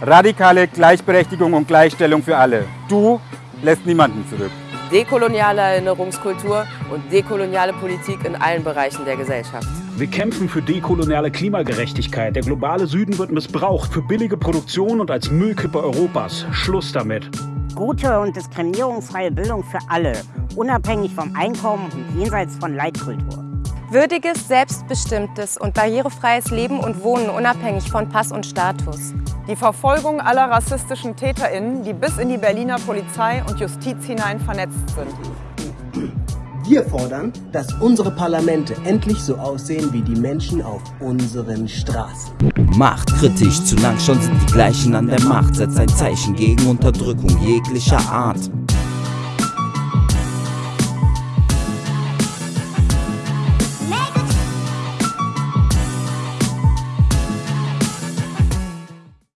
Radikale Gleichberechtigung und Gleichstellung für alle. Du lässt niemanden zurück. Dekoloniale Erinnerungskultur und dekoloniale Politik in allen Bereichen der Gesellschaft. Wir kämpfen für dekoloniale Klimagerechtigkeit. Der globale Süden wird missbraucht für billige Produktion und als Müllkippe Europas. Schluss damit. Gute und diskriminierungsfreie Bildung für alle, unabhängig vom Einkommen und jenseits von Leitkultur. Würdiges, selbstbestimmtes und barrierefreies Leben und Wohnen unabhängig von Pass und Status. Die Verfolgung aller rassistischen TäterInnen, die bis in die Berliner Polizei und Justiz hinein vernetzt sind. Wir fordern, dass unsere Parlamente endlich so aussehen wie die Menschen auf unseren Straßen. Macht kritisch, zu lang schon sind die Gleichen an der Macht. Setzt ein Zeichen gegen Unterdrückung jeglicher Art.